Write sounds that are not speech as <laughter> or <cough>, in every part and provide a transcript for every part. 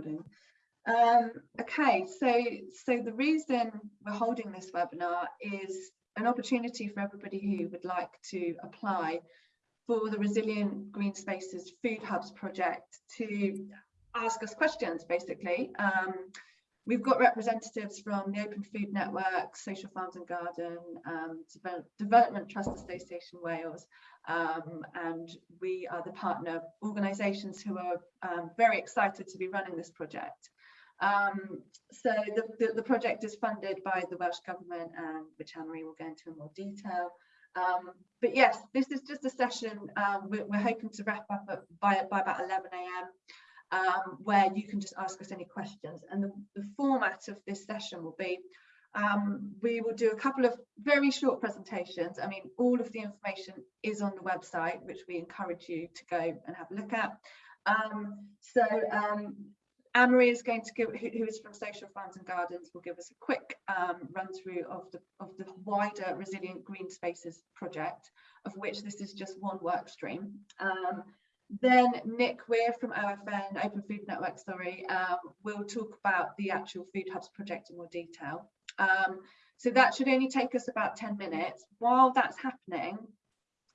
recording. Um, okay, so so the reason we're holding this webinar is an opportunity for everybody who would like to apply for the Resilient Green Spaces Food Hubs project to ask us questions, basically. Um, we've got representatives from the Open Food Network, Social Farms and Garden, um, Development Trust Association Wales, um, and we are the partner organisations who are um, very excited to be running this project. Um, so the, the, the, project is funded by the Welsh Government, um, which Anne-Marie will go into in more detail. Um, but yes, this is just a session um, we're, we're, hoping to wrap up at, by, by about 11 a.m. Um, where you can just ask us any questions. And the, the format of this session will be, um, we will do a couple of very short presentations. I mean, all of the information is on the website, which we encourage you to go and have a look at. Um, so um, Anne-Marie is going to give, who, who is from Social Farms and Gardens, will give us a quick um, run through of the, of the wider Resilient Green Spaces project, of which this is just one work stream. Then Nick Weir from OFN, Open Food Network, sorry, um, will talk about the actual Food Hubs project in more detail. Um, so that should only take us about 10 minutes. While that's happening,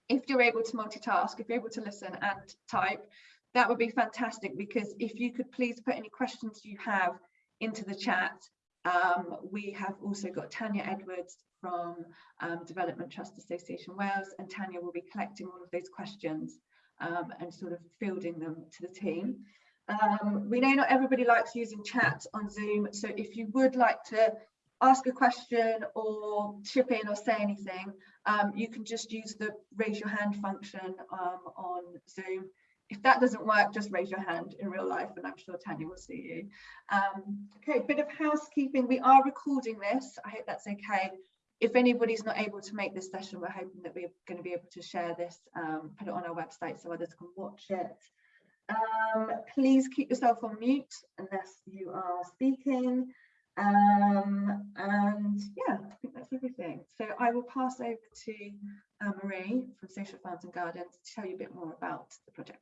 if you're able to multitask, if you're able to listen and type, that would be fantastic because if you could please put any questions you have into the chat. Um, we have also got Tanya Edwards from um, Development Trust Association Wales and Tanya will be collecting all of those questions um, and sort of fielding them to the team. Um, we know not everybody likes using chat on Zoom, so if you would like to ask a question or chip in or say anything, um, you can just use the raise your hand function um, on Zoom if that doesn't work, just raise your hand in real life and I'm sure Tanya will see you. Um, okay, bit of housekeeping. We are recording this. I hope that's okay. If anybody's not able to make this session, we're hoping that we're going to be able to share this, um, put it on our website so others can watch it. Um, please keep yourself on mute unless you are speaking. Um, and yeah, I think that's everything. So I will pass over to uh, Marie from Social Farms and Gardens to tell you a bit more about the project.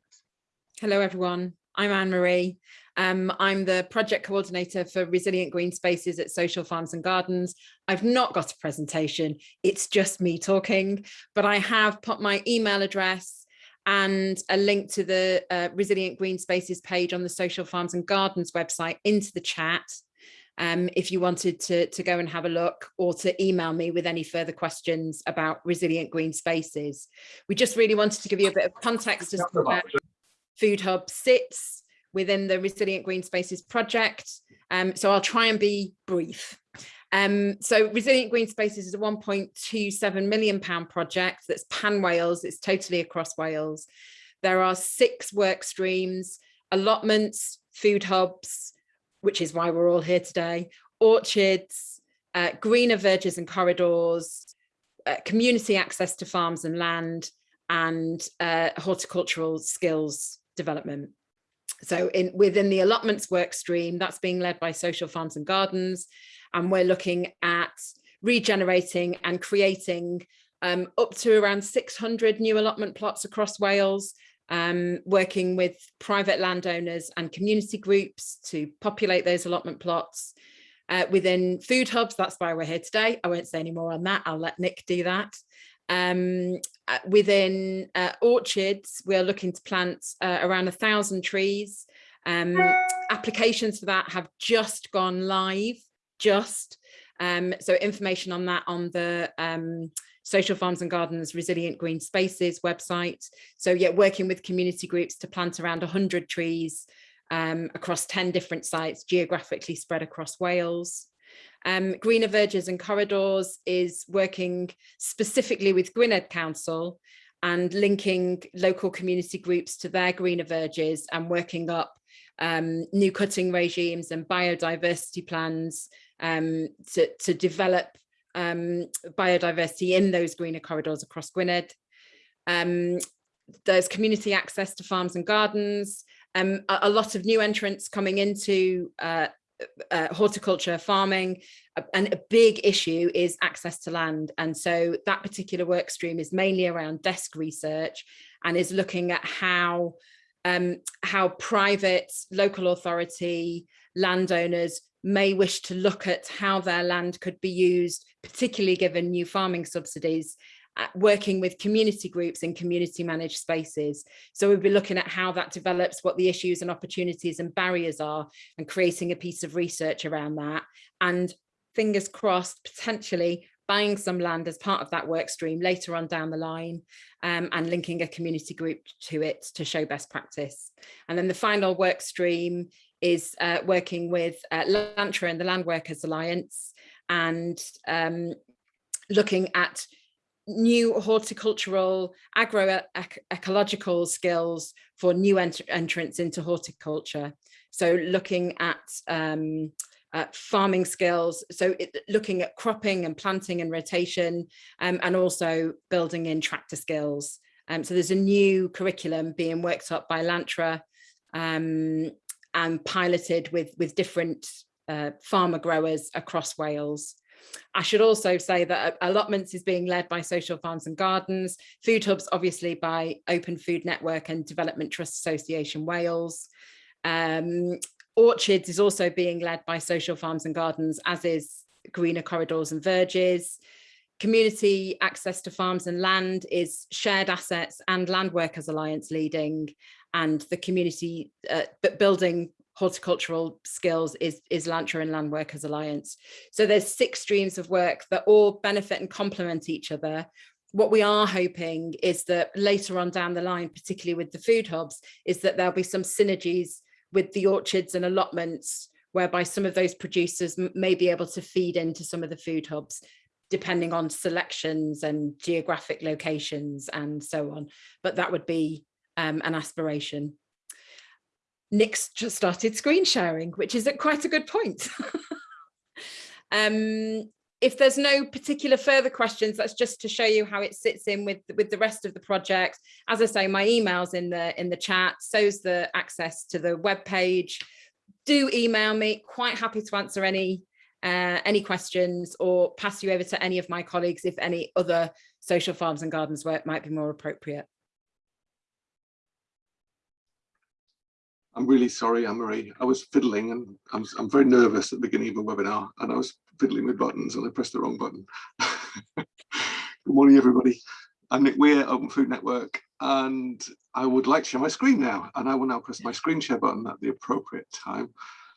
Hello everyone, I'm Anne-Marie. Um, I'm the project coordinator for Resilient Green Spaces at Social Farms and Gardens. I've not got a presentation, it's just me talking, but I have put my email address and a link to the uh, Resilient Green Spaces page on the Social Farms and Gardens website into the chat um, if you wanted to, to go and have a look or to email me with any further questions about resilient green spaces. We just really wanted to give you a bit of context as to Food Hub sits within the Resilient Green Spaces project. Um, so I'll try and be brief. Um, so Resilient Green Spaces is a 1.27 million pound project that's pan Wales, it's totally across Wales. There are six work streams, allotments, food hubs, which is why we're all here today, orchards, uh, greener verges and corridors, uh, community access to farms and land, and uh, horticultural skills development. So in within the allotments work stream, that's being led by Social Farms and Gardens, and we're looking at regenerating and creating um, up to around 600 new allotment plots across Wales, um, working with private landowners and community groups to populate those allotment plots. Uh, within food hubs, that's why we're here today. I won't say any more on that. I'll let Nick do that. Um, within uh, orchards, we're looking to plant uh, around a thousand trees. Um, applications for that have just gone live, just. Um, so information on that on the um, Social Farms and Gardens Resilient Green Spaces website. So yeah, working with community groups to plant around 100 trees um, across 10 different sites geographically spread across Wales. Um, Greener Verges and Corridors is working specifically with Gwynedd Council and linking local community groups to their greener verges and working up um, new cutting regimes and biodiversity plans um, to, to develop um, biodiversity in those greener corridors across Gwynedd. Um, there's community access to farms and gardens, um, a, a, lot of new entrants coming into uh, uh, horticulture farming and a big issue is access to land. And so that particular work stream is mainly around desk research and is looking at how um, how private, local authority, landowners may wish to look at how their land could be used, particularly given new farming subsidies, uh, working with community groups and community managed spaces. So we'll be looking at how that develops, what the issues and opportunities and barriers are, and creating a piece of research around that. And fingers crossed, potentially buying some land as part of that work stream later on down the line um, and linking a community group to it to show best practice. And then the final work stream is uh, working with uh, LANTRA and the Land Workers Alliance and um, looking at new horticultural agro-ecological skills for new ent entrants into horticulture. So looking at um, uh, farming skills, so it, looking at cropping and planting and rotation, um, and also building in tractor skills. Um, so there's a new curriculum being worked up by Lantra um, and piloted with, with different uh, farmer growers across Wales. I should also say that allotments is being led by Social Farms and Gardens, Food Hubs obviously by Open Food Network and Development Trust Association Wales. Um, Orchards is also being led by Social Farms and Gardens, as is Greener Corridors and Verges. Community access to farms and land is Shared Assets and Land Workers Alliance leading, and the community uh, building horticultural skills is, is Lantra and Land Workers Alliance. So there's six streams of work that all benefit and complement each other. What we are hoping is that later on down the line, particularly with the food hubs, is that there'll be some synergies with the orchards and allotments whereby some of those producers may be able to feed into some of the food hubs depending on selections and geographic locations and so on. But that would be um, an aspiration. Nick's just started screen sharing, which is at quite a good point. <laughs> um, if there's no particular further questions, that's just to show you how it sits in with, with the rest of the project. As I say, my email's in the in the chat, so's the access to the web page. Do email me, quite happy to answer any uh, any questions or pass you over to any of my colleagues if any other social farms and gardens work might be more appropriate. I'm really sorry, Anne-Marie. I was fiddling and I'm, I'm very nervous at the beginning of a webinar and I was fiddling with buttons and I pressed the wrong button. <laughs> Good morning, everybody. I'm Nick Weir, Open Food Network, and I would like to share my screen now. And I will now press my screen share button at the appropriate time.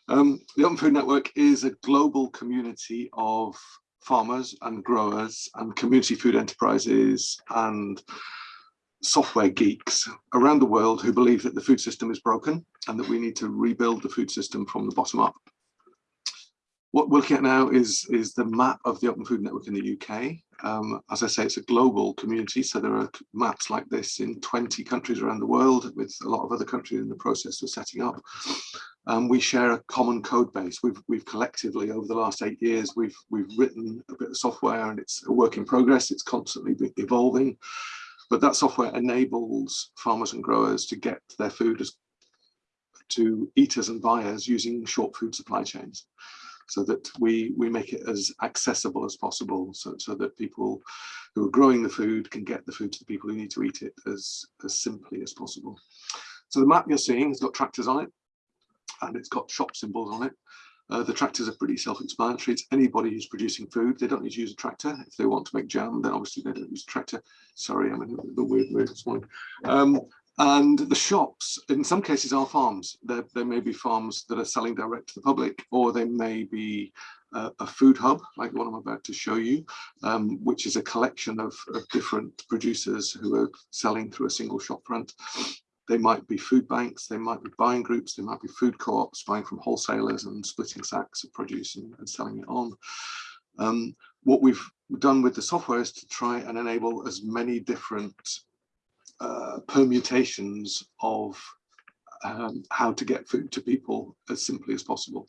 Um, the Open Food Network is a global community of farmers and growers and community food enterprises and software geeks around the world who believe that the food system is broken and that we need to rebuild the food system from the bottom up. What we're looking at now is, is the map of the Open Food Network in the UK. Um, as I say, it's a global community, so there are maps like this in 20 countries around the world, with a lot of other countries in the process of setting up. Um, we share a common code base. We've, we've collectively, over the last eight years, we've, we've written a bit of software and it's a work in progress. It's constantly evolving. But that software enables farmers and growers to get their food as, to eaters and buyers using short food supply chains so that we we make it as accessible as possible so, so that people who are growing the food can get the food to the people who need to eat it as as simply as possible. So the map you're seeing has got tractors on it and it's got shop symbols on it uh, the tractors are pretty self-explanatory. It's anybody who's producing food. They don't need to use a tractor. If they want to make jam, then obviously they don't use a tractor. Sorry, I'm in a weird mood this morning. Um, and the shops, in some cases, are farms. There, there may be farms that are selling direct to the public, or they may be uh, a food hub, like what I'm about to show you, um, which is a collection of, of different producers who are selling through a single shop front. They might be food banks, they might be buying groups, they might be food co-ops buying from wholesalers and splitting sacks of produce and, and selling it on. Um, what we've done with the software is to try and enable as many different uh, permutations of um, how to get food to people as simply as possible.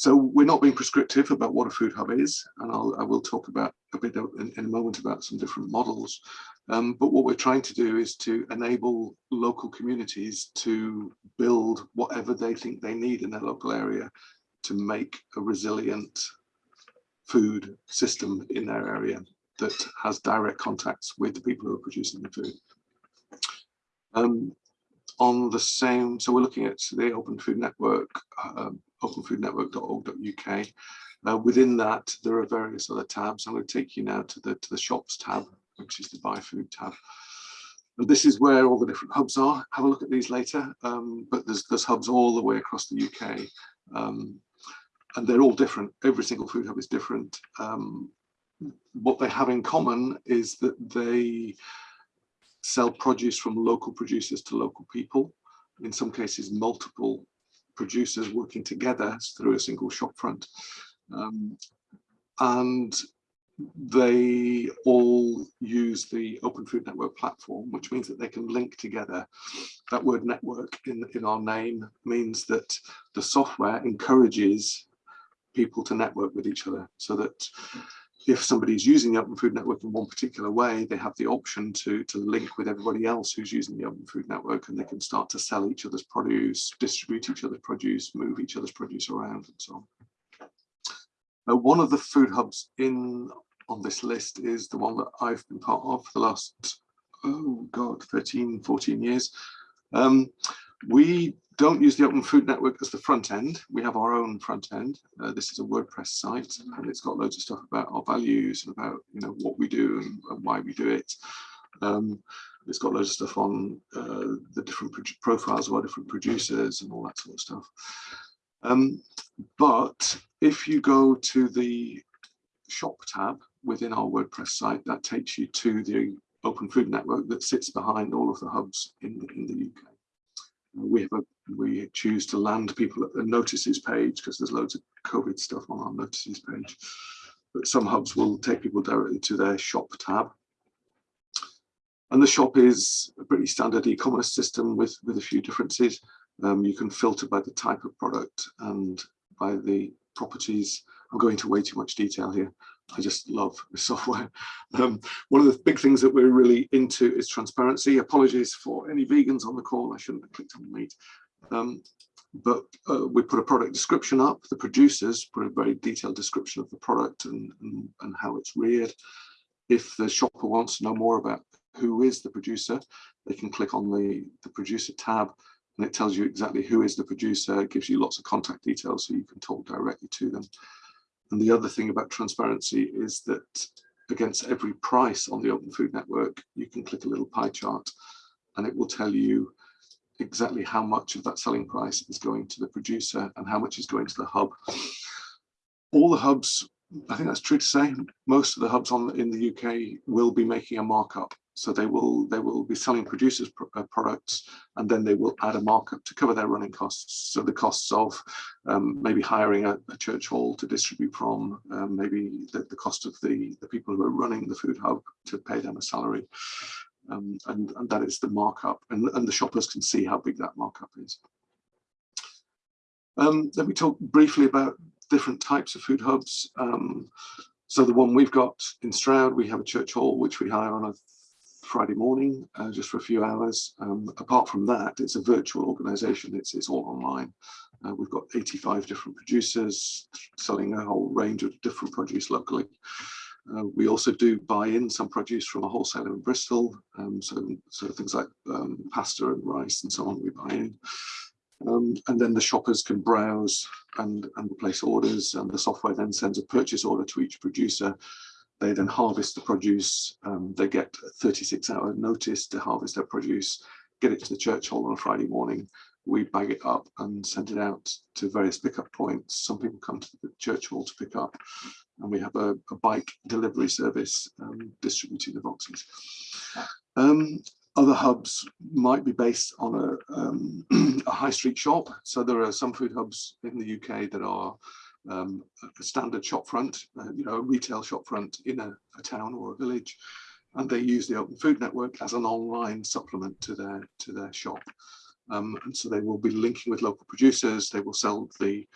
So we're not being prescriptive about what a food hub is, and I'll, I will talk about a bit in, in a moment about some different models. Um, but what we're trying to do is to enable local communities to build whatever they think they need in their local area to make a resilient food system in their area that has direct contacts with the people who are producing the food. Um, on the same, so we're looking at the Open Food Network, um, openfoodnetwork.org.uk. Uh, within that, there are various other tabs. I'm going to take you now to the to the shops tab, which is the buy food tab. And this is where all the different hubs are. Have a look at these later. Um, but there's there's hubs all the way across the UK. Um, and they're all different. Every single food hub is different. Um, what they have in common is that they sell produce from local producers to local people. In some cases, multiple producers working together through a single shopfront. Um, and they all use the Open Food Network platform, which means that they can link together. That word network in, in our name means that the software encourages people to network with each other so that if somebody's using the Open Food Network in one particular way, they have the option to, to link with everybody else who's using the Open Food Network and they can start to sell each other's produce, distribute each other's produce, move each other's produce around and so on. Uh, one of the food hubs in on this list is the one that I've been part of for the last, oh God, 13, 14 years. Um, we don't use the Open Food Network as the front end. We have our own front end. Uh, this is a WordPress site and it's got loads of stuff about our values and about you know what we do and, and why we do it. Um, it's got loads of stuff on uh, the different profiles of our different producers and all that sort of stuff. Um, but if you go to the shop tab within our WordPress site, that takes you to the Open Food Network that sits behind all of the hubs in the, in the UK. We have a, we choose to land people at the notices page because there's loads of COVID stuff on our notices page. But some hubs will take people directly to their shop tab. And the shop is a pretty standard e-commerce system with, with a few differences. Um, you can filter by the type of product and by the properties. I'm going into way too much detail here. I just love the software. Um, one of the big things that we're really into is transparency. Apologies for any vegans on the call. I shouldn't have clicked on meat. Um, but uh, we put a product description up. The producers put a very detailed description of the product and, and, and how it's reared. If the shopper wants to know more about who is the producer, they can click on the, the producer tab and it tells you exactly who is the producer. It gives you lots of contact details so you can talk directly to them. And the other thing about transparency is that against every price on the Open Food Network, you can click a little pie chart and it will tell you exactly how much of that selling price is going to the producer and how much is going to the hub. All the hubs, I think that's true to say, most of the hubs on in the UK will be making a markup so they will they will be selling producers uh, products and then they will add a markup to cover their running costs. So the costs of um, maybe hiring a, a, church hall to distribute from, um, maybe the, the, cost of the, the people who are running the food hub to pay them a salary. Um, and, and that is the markup and, and the shoppers can see how big that markup is. Um, let me talk briefly about different types of food hubs. Um, so the one we've got in Stroud, we have a church hall, which we hire on a Friday morning, uh, just for a few hours. Um, apart from that, it's a virtual organization. It's, it's all online. Uh, we've got 85 different producers selling a whole range of different produce locally. Uh, we also do buy in some produce from a wholesaler in Bristol. Um, so, so things like um, pasta and rice and so on, we buy in. Um, and then the shoppers can browse and, and place orders and the software then sends a purchase order to each producer they then harvest the produce. Um, they get a 36 hour notice to harvest their produce, get it to the church hall on a Friday morning. We bag it up and send it out to various pickup points. Some people come to the church hall to pick up and we have a, a bike delivery service um, distributing the boxes. Um, other hubs might be based on a, um, <clears throat> a high street shop. So there are some food hubs in the UK that are um, a standard shop front, uh, you know, a retail shop front in a, a, town or a village, and they use the Open Food Network as an online supplement to their to their shop. Um, and so they will be linking with local producers. They will sell the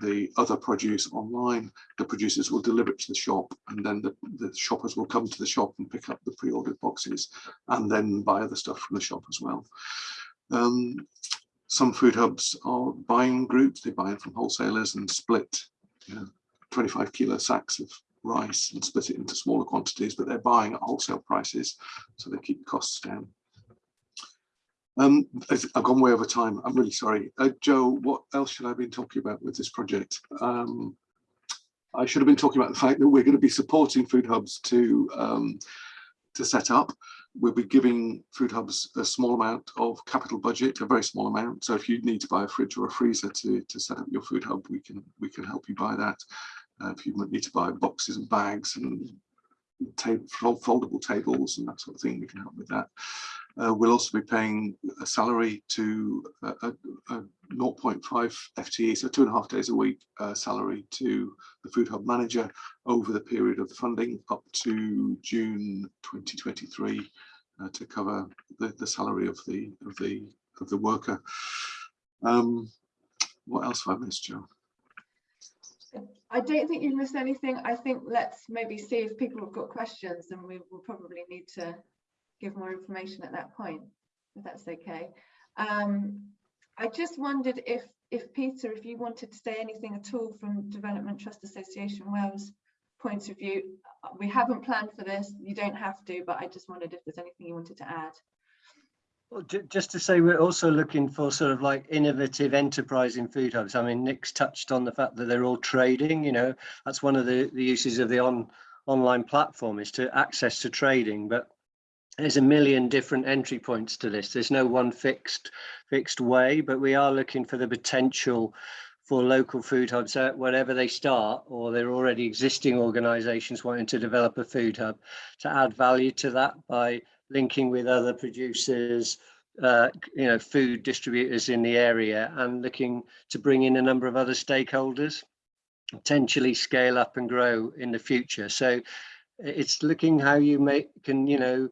the other produce online. The producers will deliver it to the shop, and then the, the shoppers will come to the shop and pick up the pre-ordered boxes, and then buy other stuff from the shop as well. Um, some food hubs are buying groups, they buy it from wholesalers and split you know, 25 kilo sacks of rice and split it into smaller quantities, but they're buying at wholesale prices, so they keep costs down. Um, I've gone way over time. I'm really sorry. Uh, Joe, what else should I have been talking about with this project? Um, I should have been talking about the fact that we're going to be supporting food hubs to um, to set up. We'll be giving food hubs a small amount of capital budget, a very small amount. So if you need to buy a fridge or a freezer to, to set up your food hub, we can we can help you buy that. Uh, if you might need to buy boxes and bags and foldable tables and that sort of thing, we can help with that. Uh, we'll also be paying a salary to a, a, a 0.5 FTE, so two and a half days a week uh, salary to the Food Hub manager over the period of the funding up to June 2023 uh, to cover the, the salary of the of the of the worker. Um, what else have I missed, Joe? I don't think you've missed anything. I think let's maybe see if people have got questions and we will probably need to give more information at that point, if that's okay. Um, I just wondered if, if Peter, if you wanted to say anything at all from Development Trust Association Wales point of view. We haven't planned for this, you don't have to, but I just wondered if there's anything you wanted to add. Well, just to say, we're also looking for sort of like innovative enterprise in food hubs. I mean, Nick's touched on the fact that they're all trading, you know, that's one of the, the uses of the on online platform is to access to trading, but there's a million different entry points to this. There's no one fixed fixed way, but we are looking for the potential for local food hubs uh, wherever they start or they're already existing organizations wanting to develop a food hub to add value to that by linking with other producers uh, you know food distributors in the area and looking to bring in a number of other stakeholders potentially scale up and grow in the future so it's looking how you make can you know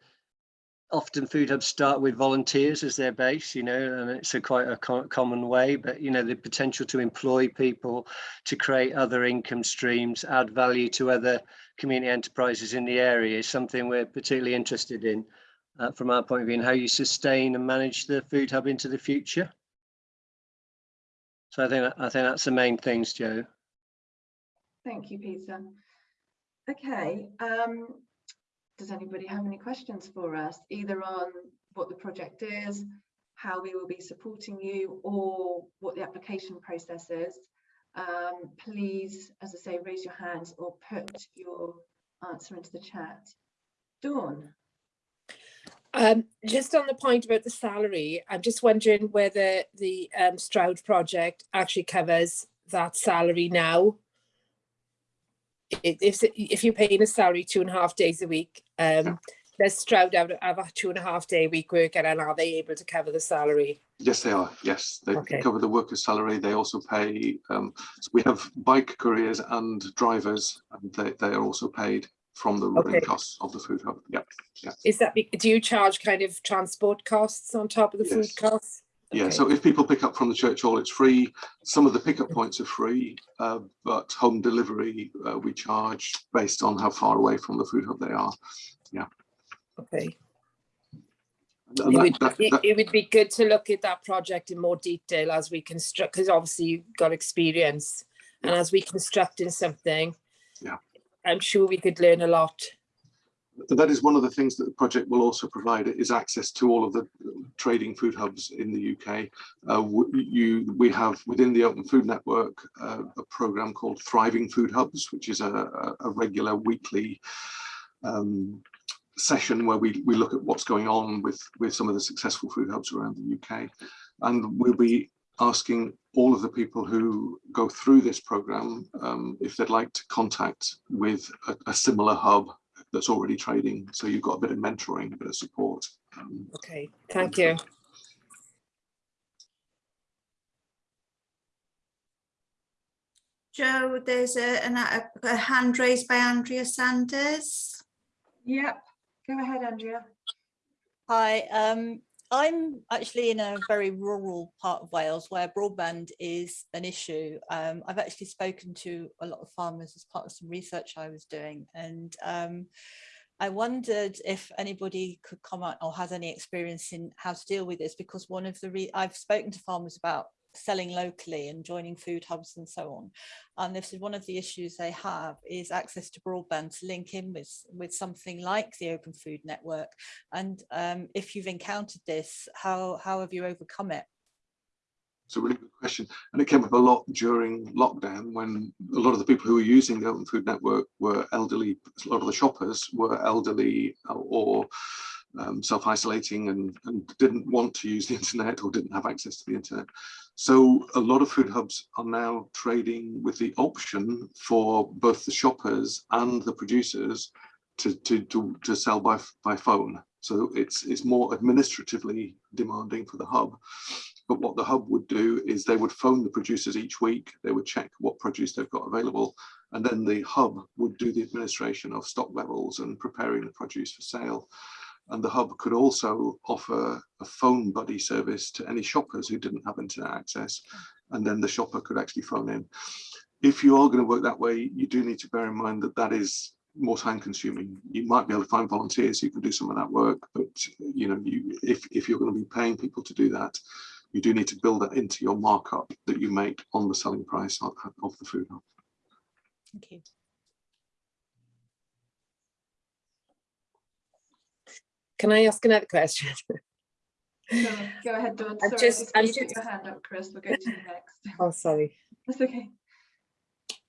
often food hubs start with volunteers as their base, you know, and it's a quite a co common way, but you know, the potential to employ people to create other income streams, add value to other community enterprises in the area is something we're particularly interested in uh, from our point of view and how you sustain and manage the food hub into the future. So I think I think that's the main things, Joe. Thank you, Peter. Okay, um, does anybody have any questions for us, either on what the project is, how we will be supporting you, or what the application process is? Um, please, as I say, raise your hands or put your answer into the chat. Dawn. Um, just on the point about the salary, I'm just wondering whether the um, Stroud project actually covers that salary now if if you're paying a salary two and a half days a week, um, does Stroud have, have a two and a half day week worker and are they able to cover the salary? Yes, they are. Yes, they Okay. cover the workers' salary. They also pay. Um, so we have bike couriers and drivers, and they, they are also paid from the running Okay. costs of the food hub. Yeah, yeah. Is that, do you charge kind of transport costs on top of the food Yes. Costs? yeah. Okay. So if people pick up from the church hall, it's free. Some of the pickup points are free, uh, but home delivery uh, we charge based on how far away from the food hub they are. Yeah. Okay. It would, that- that- it would be good to look at that project in more detail as we construct, because obviously you've got experience. And as we construct in something. Yeah. I'm sure we could learn a lot. That is one of the things that the project will also provide is access to all of the trading food hubs in the UK. Uh, you, we have within the Open Food Network uh, a program called Thriving Food Hubs, which is a, a, regular weekly um, session where we, we look at what's going on with, with some of the successful food hubs around the UK. And we'll be asking all of the people who go through this program um, if they'd like to contact with a, a similar hub that's already trading. So you've got a bit of mentoring, a bit of support. Um, Okay, thank you. Joe, there's a, an- a, a hand raised by Andrea Sanders. Yep, go ahead, Andrea. Hi, um, I'm actually in a very rural part of Wales where broadband is an issue. Um, I've actually spoken to a lot of farmers as part of some research I was doing and um, I wondered if anybody could comment or has any experience in how to deal with this because one of the I've spoken to farmers about selling locally and joining food hubs and so on. And this is one of the issues they have is access to broadband to link in with, with something like the Open Food Network. And um, if you've encountered this, how, how have you overcome it? It's a really good question. And it came up a lot during lockdown when a lot of the people who were using the Open Food Network were elderly, a lot of the shoppers were elderly or um, self-isolating and, and didn't want to use the <laughs> internet or didn't have access to the internet. So a lot of food hubs are now trading with the option for both the shoppers and the producers to, to, to, to sell by, by phone. So it's, it's more administratively demanding for the hub. But what the hub would do is they would phone the producers each week, they would check what produce they've got available, and then the hub would do the administration of stock levels and preparing the produce for sale. And the hub could also offer a phone buddy service to any shoppers who didn't have internet access. And then the shopper could actually phone in. If you are going to work that way, you do need to bear in mind that that is more time consuming. You might be able to find volunteers who can do some of that work, but you know, you, if, if you're going to be paying people to do that, you do need to build that into your markup that you make on the selling price of, of the food hub. Can I ask another question? <laughs> Go, go ahead, Dawn. I'm just- I'm just- your hand up, Chris, we'll go to next. <laughs> Oh, sorry. That's okay.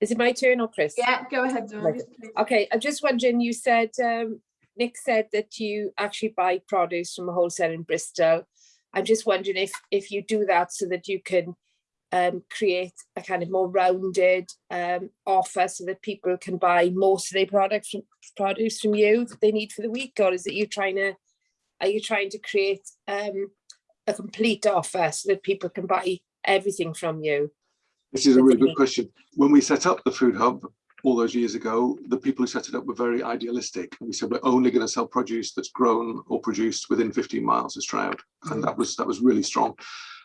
Is it my turn or Chris? Yeah, go ahead, Dawn. Right. Okay, I'm just wondering, you said, um, Nick said that you actually buy produce from a wholesaler in Bristol. I'm just wondering if, if you do that so that you can um, create a kind of more rounded um, offer so that people can buy most of their product from, produce from you that they need for the week, or is it you trying to, are you trying to create um, a complete offer so that people can buy everything from you? This is a really good question. When we set up the food hub all those years ago, the people who set it up were very idealistic. And we said, we're only going to sell produce that's grown or produced within 15 miles of Stroud. And that was that was really strong.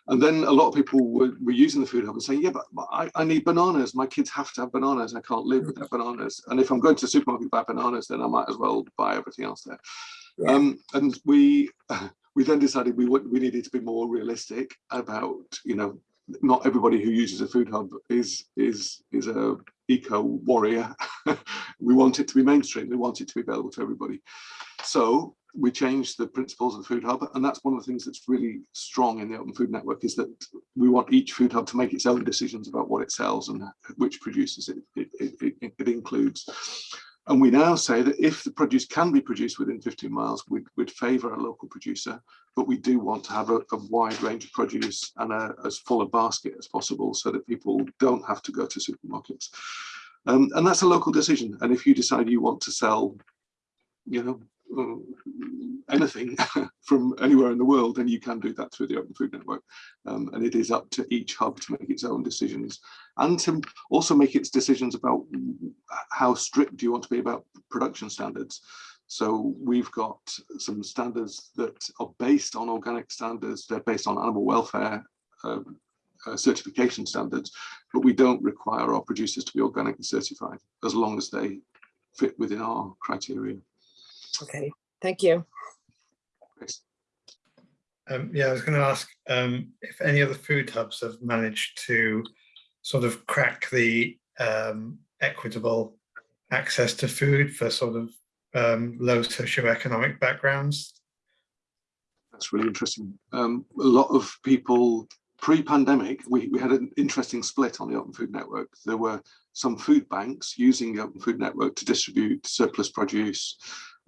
And then a lot of people were, were using the food hub and saying, yeah, but I, I need bananas. My kids have to have bananas. I can't live without bananas. And if I'm going to the supermarket to buy bananas, then I might as well buy everything else there. Um, and we <laughs> we then decided we we needed to be more realistic about, you know, not everybody who uses a food hub is is is a eco warrior. <laughs> we want it to be mainstream. We want it to be available to everybody. So we changed the principles of the food hub, and that's one of the things that's really strong in the Open Food Network is that we want each food hub to make its own decisions about what it sells and which producers it, it, it, it includes. And we now say that if the produce can be produced within 15 miles, we'd, we'd favour a local producer, but we do want to have a, a wide range of produce and a, as full a basket as possible so that people don't have to go to supermarkets. Um, and that's a local decision. And if you decide you want to sell, you know, anything <laughs> from anywhere in the world, then you can do that through the Open Food Network. Um, and it is up to each hub to make its own decisions and to also make its decisions about how strict do you want to be about production standards. So we've got some standards that are based on organic standards, they're based on animal welfare um, uh, certification standards, but we don't require our producers to be organically certified as long as they fit within our criteria. Okay, thank you. Um, yeah, I was going to ask um, if any other food hubs have managed to sort of crack the um, equitable access to food for sort of um, low socioeconomic backgrounds. That's really interesting. Um, a lot of people pre-pandemic, we, we had an interesting split on the Open Food Network. There were some food banks using the Open Food Network to distribute surplus produce,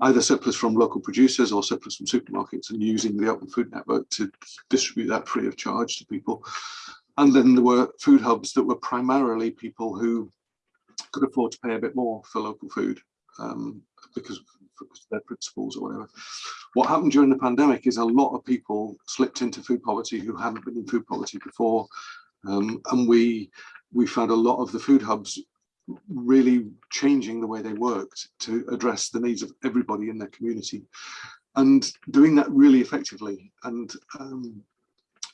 either surplus from local producers or surplus from supermarkets and using the Open Food Network to distribute that free of charge to people. And then there were food hubs that were primarily people who could afford to pay a bit more for local food um, because of their principles or whatever. What happened during the pandemic is a lot of people slipped into food poverty who hadn't been in food poverty before. Um, and we we found a lot of the food hubs really changing the way they worked to address the needs of everybody in their community and doing that really effectively and um,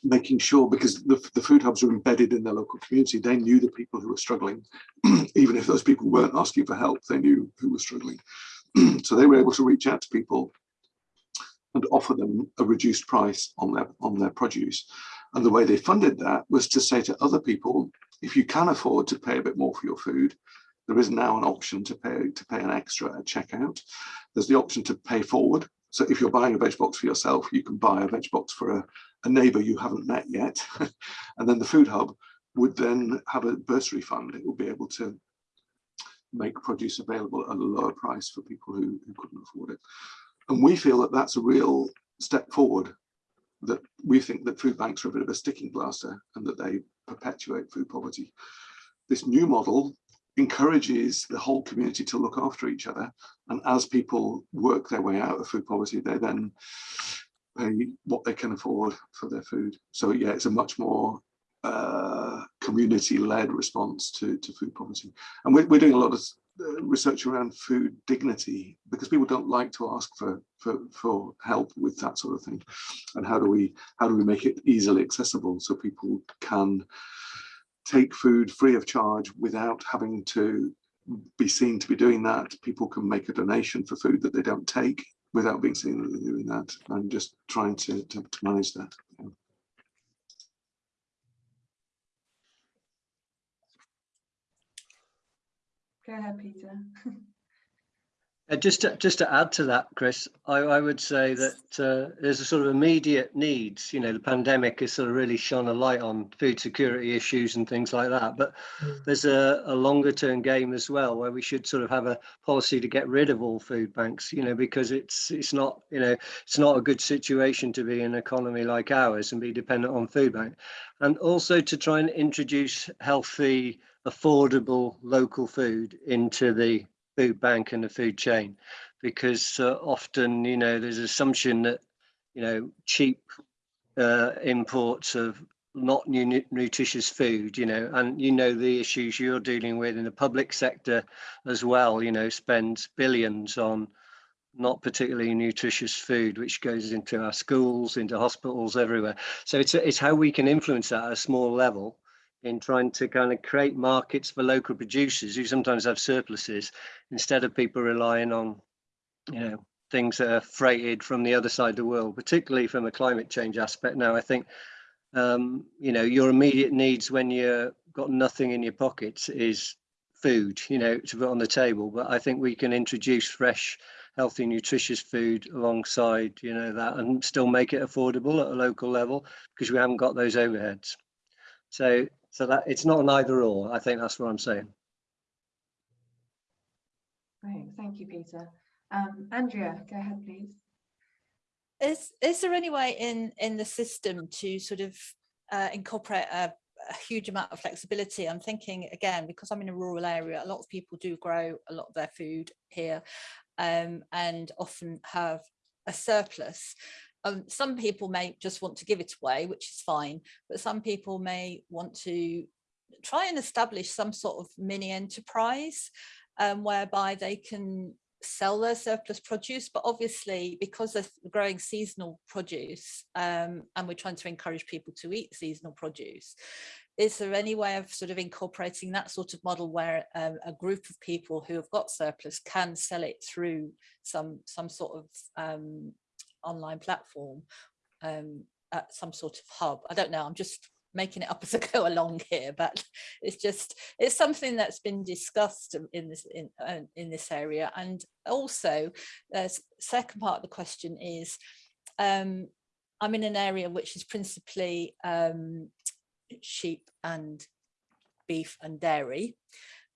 making sure because the, the food hubs are embedded in their local community. They knew the people who were struggling. <clears throat> Even if those people weren't asking for help they knew who was struggling. <clears throat> So they were able to reach out to people and offer them a reduced price on their on their produce And the way they funded that was to say to other people, if you can afford to pay a bit more for your food, there is now an option to pay to pay an extra at checkout. There's the option to pay forward. So if you're buying a veg box for yourself, you can buy a veg box for a, a neighbour you haven't met yet. <laughs> and then the food hub would then have a bursary fund. It will be able to make produce available at a lower price for people who, who couldn't afford it. And we feel that that's a real step forward that we think that food banks are a bit of a sticking plaster and that they perpetuate food poverty. This new model encourages the whole community to look after each other. And as people work their way out of food poverty, they then pay what they can afford for their food. So yeah, it's a much more uh, community-led response to, to food poverty. And we're, we're doing a lot of Uh, research around food dignity because people don't like to ask for, for for help with that sort of thing. And how do we how do we make it easily accessible so people can take food free of charge without having to be seen to be doing that? People can make a donation for food that they don't take without being seen that they're doing that. And just trying to, to, to manage that Go ahead, Peter. <laughs> Uh, just to, just to add to that, Chris, I, I would say that uh, there's a sort of immediate needs. You know, the pandemic has sort of really shone a light on food security issues and things like that. But there's a, a longer term game as well, where we should sort of have a policy to get rid of all food banks. You know, because it's it's not you know it's not a good situation to be in an economy like ours and be dependent on food bank, and also to try and introduce healthy, affordable local food into the food bank and the food chain. Because uh, often you know there's assumption that you know cheap uh, imports of not nu nutritious food you know and you know the issues you're dealing with in the public sector as well you know spends billions on not particularly nutritious food which goes into our schools into hospitals everywhere. So it's it's how we can influence that at a small level in trying to kind of create markets for local producers who sometimes have surpluses instead of people relying on, you know, things that are freighted from the other side of the world, particularly from a climate change aspect. Now, I think, um, you know, your immediate needs when you've got nothing in your pockets is food, you know, to put on the table. But I think we can introduce fresh, healthy, nutritious food alongside, you know, that and still make it affordable at a local level because we haven't got those overheads. So so that it's not an either or. I think that's what I'm saying. Great, thank you, Peter. Um, Andrea, go ahead, please. Is is there any way in in the system to sort of uh, incorporate a, a huge amount of flexibility? I'm thinking again because I'm in a rural area. A lot of people do grow a lot of their food here, um, and often have a surplus. Um, some people may just want to give it away, which is fine, but some people may want to try and establish some sort of mini enterprise um, whereby they can sell their surplus produce, but obviously because they're growing seasonal produce um, and we're trying to encourage people to eat seasonal produce, is there any way of sort of incorporating that sort of model where um, a group of people who have got surplus can sell it through some some sort of um, online platform um, at some sort of hub. I don't know, I'm just making it up <laughs> as I go along here, but it's just, it's something that's been discussed in this in, uh, in this area. And also, the second part of the question is, um, I'm in an area which is principally um, sheep and beef and dairy.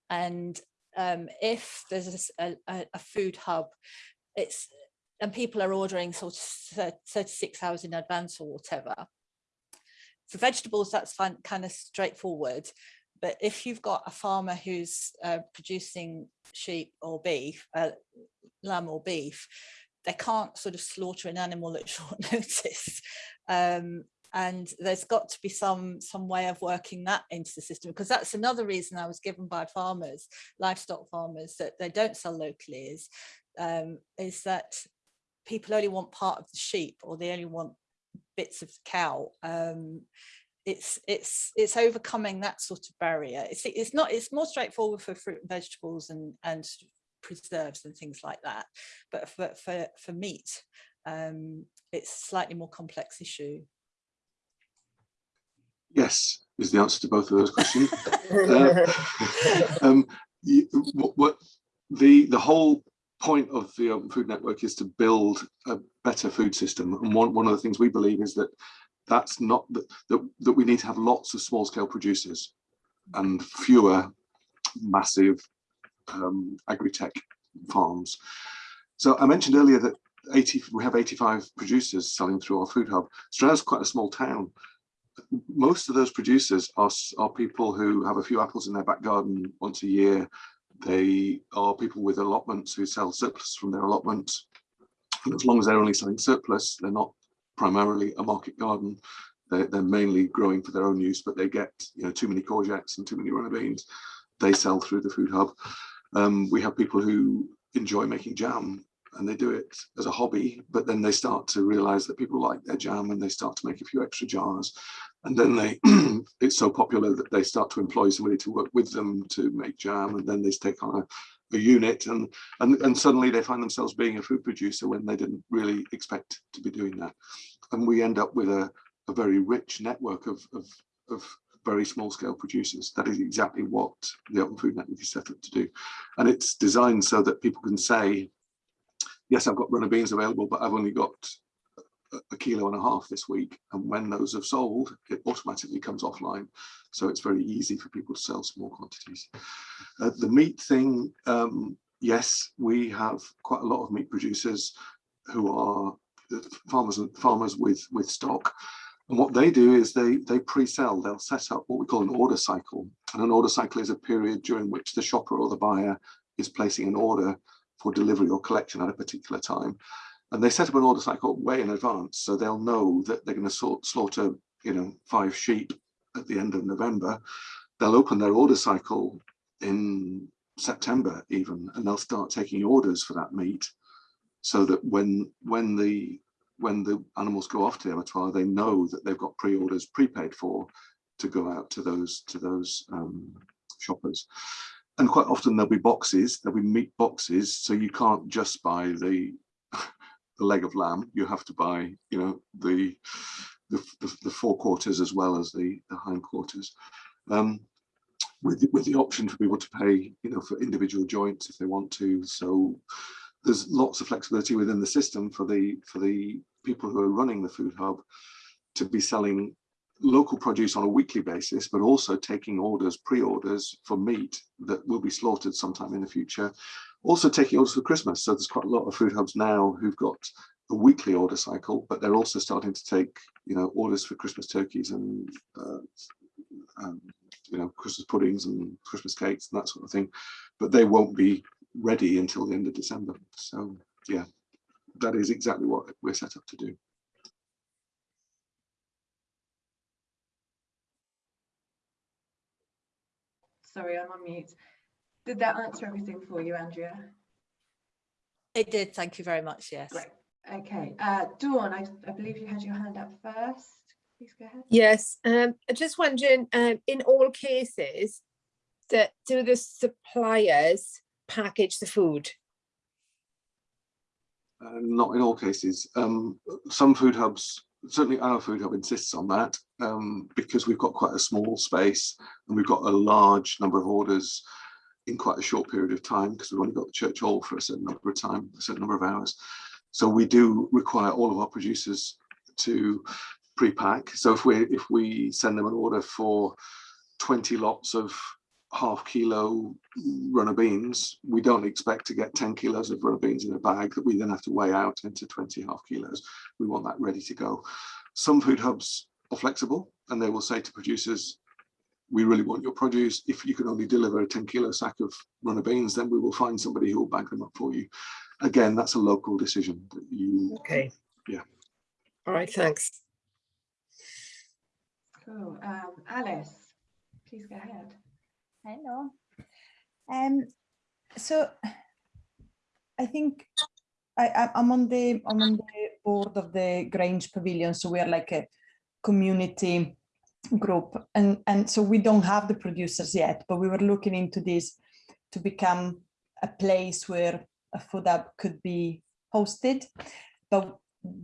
And um, if there's a, a, a food hub, it's and people are ordering sort of 36 hours in advance or whatever. For vegetables, that's fine, kind of straightforward. But if you've got a farmer who's uh, producing sheep or beef, uh, lamb or beef, they can't sort of slaughter an animal at <laughs> short notice. Um, and there's got to be some some way of working that into the system because that's another reason I was given by farmers, livestock farmers, that they don't sell locally is um, is that people only want part of the sheep or they only want bits of the cow. Um, it's it's it's overcoming that sort of barrier. It's it's not it's more straightforward for fruit and vegetables and and preserves and things like that. But for for, for meat um, it's a slightly more complex issue. Yes, is the answer to both of those questions. <laughs> Uh, <laughs> um, you- what, what the the whole point of the Open Food Network is to build a better food system. And one, one of the things we believe is that that's not that, that, that we need to have lots of small scale producers and fewer massive um, agri-tech farms. So I mentioned earlier that 80, we have 85 producers selling through our food hub. Stranraer's quite a small town. Most of those producers are, are people who have a few apples in their back garden once a year. They are people with allotments who sell surplus from their allotments. And as long as they're only selling surplus, they're not primarily a market garden. They're, they're mainly growing for their own use, but they get you know too many courgettes and too many runner beans. They sell through the food hub. Um, we have people who enjoy making jam and they do it as a hobby, but then they start to realize that people like their jam and they start to make a few extra jars. And then they, <clears throat> it's so popular that they start to employ somebody to work with them to make jam. And then they take on a, a unit and, and, and suddenly they find themselves being a food producer when they didn't really expect to be doing that. And we end up with a, a very rich network of, of, of very small scale producers. That is exactly what the Open Food Network is set up to do. And it's designed so that people can say, yes, I've got runner beans available, but I've only got a- kilo and a half this week. And when those have sold, it automatically comes offline. So it's very easy for people to sell small quantities. Uh, the meat thing, um, yes, we have quite a lot of meat producers who are uh, farmers and farmers with with stock. And what they do is they they pre-sell. They'll set up what we call an order cycle. And an order cycle is a period during which the shopper or the buyer is placing an order for delivery or collection at a particular time. And they set up an order cycle way in advance, so they'll know that they're going to slaughter, you know, five sheep at the end of November. They'll open their order cycle in September even, and they'll start taking orders for that meat, so that when when the when the animals go off to the abattoir, they know that they've got pre-orders prepaid for to go out to those to those um, shoppers and quite often there'll be boxes, there'll be meat boxes, so you can't just buy the the leg of lamb. You have to buy, you know, the the, the, the forequarters as well as the the hind quarters. um, with with the option for people to pay, you know, for individual joints if they want to. So there's lots of flexibility within the system for the for the people who are running the food hub to be selling local produce on a weekly basis, but also taking orders, pre-orders for meat that will be slaughtered sometime in the future. Also taking orders for Christmas. So there's quite a lot of food hubs now who've got a weekly order cycle, but they're also starting to take, you know, orders for Christmas turkeys and, uh, um, you know, Christmas puddings and Christmas cakes and that sort of thing. But they won't be ready until the end of December. So yeah, that is exactly what we're set up to do. Sorry, I'm on mute. Did that answer everything for you, Andrea? It did, thank you very much, yes. Great. Okay, uh, Dawn, I, I believe you had your hand up first. Please go ahead. Yes, um, I'm just wondering, um, in all cases, that do the suppliers package the food? Uh, not in all cases. Um, some food hubs, certainly our food hub insists on that um, because we've got quite a small space and we've got a large number of orders in quite a short period of time because we've only got the church hall for a certain number of time, a certain number of hours. So we do require all of our producers to pre-pack. So if we if we send them an order for 20 lots of half kilo runner beans, we don't expect to get 10 kilos of runner beans in a bag that we then have to weigh out into 20 half kilos. We want that ready to go. Some food hubs are flexible and they will say to producers, we really want your produce. If you can only deliver a 10 kilo sack of runner beans, then we will find somebody who will bag them up for you. Again, that's a local decision that you, Okay. Yeah. All right, thanks. Cool. Um, Alice, please go ahead. Hello. Um, so I think I, I- I'm on the, I'm on the board of the Grange Pavilion, so we are like a community group. And, and so we don't have the producers yet, but we were looking into this to become a place where a food hub could be hosted. But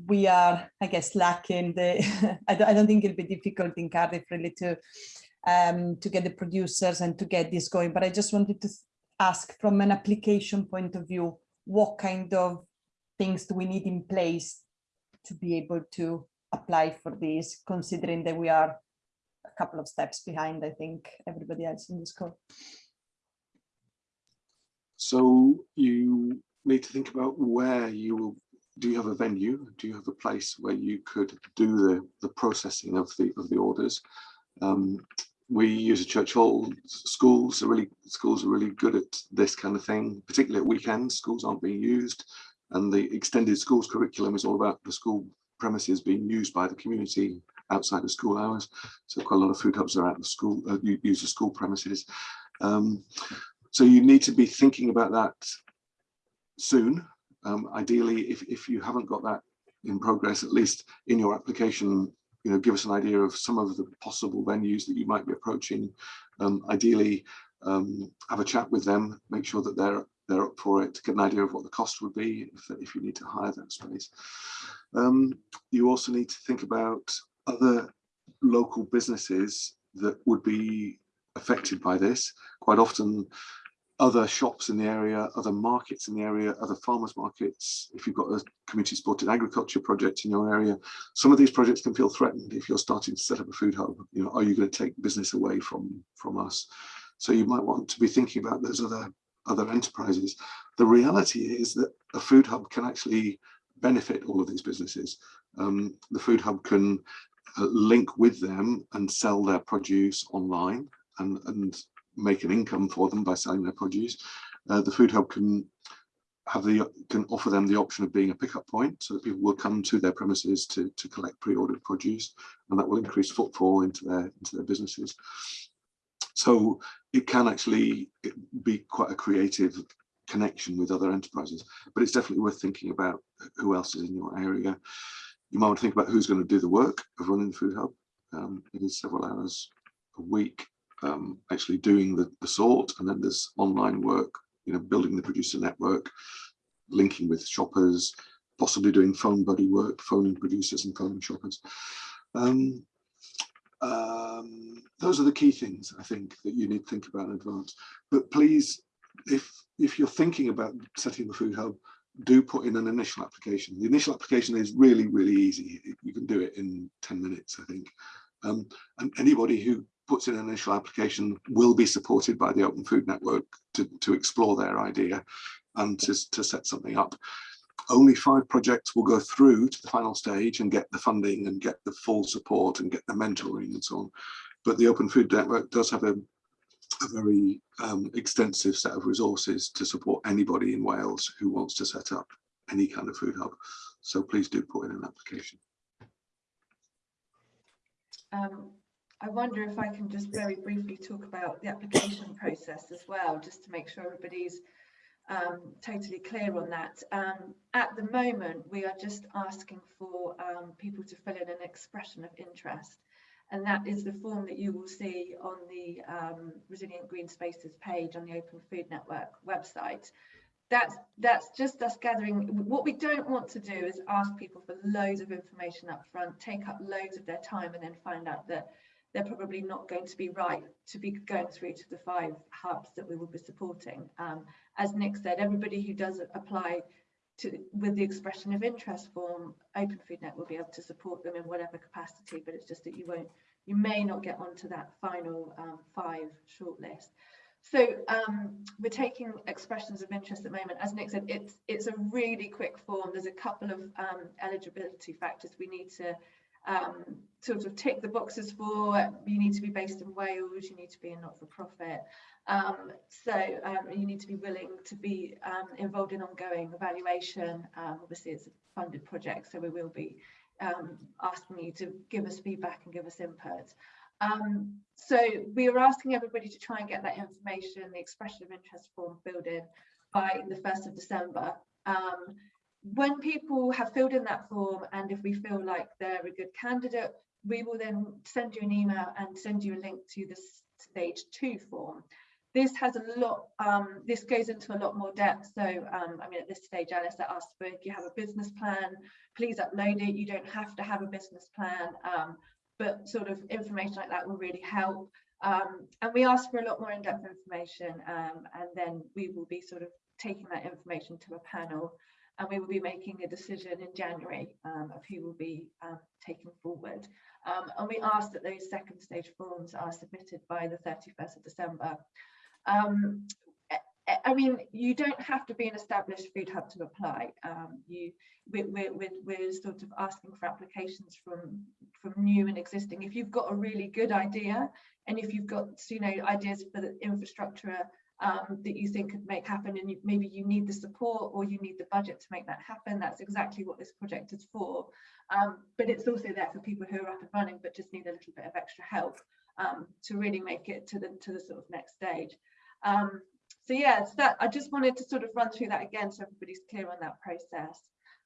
we are, I guess, lacking the, <laughs> I, don't, I don't think it'll be difficult in Cardiff really to, um, to get the producers and to get this going. But I just wanted to ask from an application point of view, what kind of things do we need in place to be able to apply for this, considering that we are couple of steps behind, I think, everybody else in this call. So you need to think about where you will, do you have a venue? Do you have a place where you could do the, the processing of the, of the orders? Um, we use a church hall, schools are really, schools are really good at this kind of thing, particularly at weekends, schools aren't being used. And the extended schools curriculum is all about the school premises being used by the community outside of school hours. So quite a lot of food hubs are out of school, uh, use the school premises. Um, so you need to be thinking about that soon. Um, ideally, if, if you haven't got that in progress, at least in your application, you know, give us an idea of some of the possible venues that you might be approaching. Um, ideally, um, have a chat with them, make sure that they're they're up for it, get an idea of what the cost would be if, if you need to hire that space. Um, you also need to think about other local businesses that would be affected by this. Quite often other shops in the area, other markets in the area, other farmers markets, if you've got a community supported agriculture project in your area, some of these projects can feel threatened if you're starting to set up a food hub. You know, are you going to take business away from, from us? So you might want to be thinking about those other, other enterprises. The reality is that a food hub can actually benefit all of these businesses. Um, the food hub can link with them and sell their produce online and, and make an income for them by selling their produce. Uh, the food hub can have the can offer them the option of being a pickup point so that people will come to their premises to to collect pre-ordered produce and that will increase footfall into their into their businesses so it can actually be quite a creative connection with other enterprises but it's definitely worth thinking about who else is in your area you might want to think about who's going to do the work of running the food hub. Um, it is several hours a week um, actually doing the, the sort and then there's online work you know building the producer network linking with shoppers possibly doing phone buddy work phoning producers and phoning shoppers. Um, um, those are the key things I think that you need to think about in advance. But please if if you're thinking about setting the food hub do put in an initial application the initial application is really really easy you can do it in 10 minutes I think um, and anybody who puts in an initial application will be supported by the Open Food Network to, to explore their idea and to, to set something up. Only five projects will go through to the final stage and get the funding and get the full support and get the mentoring and so on. But the Open Food Network does have a, a very um, extensive set of resources to support anybody in Wales who wants to set up any kind of food hub. So please do put in an application. Um, I wonder if I can just very briefly talk about the application process as well, just to make sure everybody's um, totally clear on that. Um, at the moment, we are just asking for um, people to fill in an expression of interest. And that is the form that you will see on the um, Resilient Green Spaces page on the Open Food Network website. That's, that's just us gathering. What we don't want to do is ask people for loads of information up front, take up loads of their time and then find out that they're probably not going to be right to be going through to the five hubs that we will be supporting. Um, as Nick said, everybody who does apply to with the expression of interest form, Open Food Net will be able to support them in whatever capacity, but it's just that you won't, you may not get onto that final um, five shortlist. So um, we're taking expressions of interest at the moment. As Nick said, it's it's a really quick form. There's a couple of um, eligibility factors we need to um, sort of tick the boxes for. You need to be based in Wales, you need to be a not-for-profit. Um, so um, you need to be willing to be um, involved in ongoing evaluation. Um, obviously, it's a funded project, so we will be um, asking you to give us feedback and give us input. so we are asking everybody to try and get that information, the expression of interest form filled in by the 1st of December. Um, when people have filled in that form and if we feel like they're a good candidate, we will then send you an email and send you a link to the stage two form. this has a lot, um, this goes into a lot more depth. So, um, I mean, at this stage, Alice asked for if you have a business plan, please upload it. You don't have to have a business plan, um, but sort of information like that will really help. Um, and we ask for a lot more in-depth information, um, and then we will be sort of taking that information to a panel, and we will be making a decision in January um, of who will be um, taken forward. Um, and we ask that those second stage forms are submitted by the 31st of December. Um, I- mean, you don't have to be an established food hub to apply. Um, you, we're, we're- we're sort of asking for applications from, from new and existing. If you've got a really good idea, and if you've got, you know, ideas for the infrastructure um, that you think could make happen, and you, maybe you need the support or you need the budget to make that happen, that's exactly what this project is for. Um, but it's also there for people who are up and running, but just need a little bit of extra help um, to really make it to the to the sort of next stage. Um, so yes, that I just wanted to sort of run through that again so everybody's clear on that process.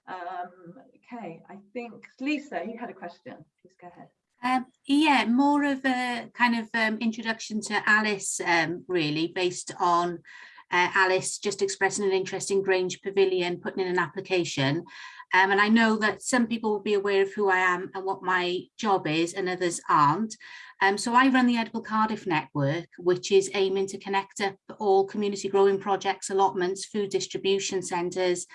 Um, okay, I think Lisa, you had a question. Please go ahead. Um, yeah, more of a kind of um, introduction to Alice, um, really, based on uh, Alice just expressing an interest in Grange Pavilion, putting in an application. Um, and I know that some people will be aware of who I am and what my job is and others aren't. Um, so I run the Edible Cardiff Network, which is aiming to connect up all community growing projects, allotments, food distribution centres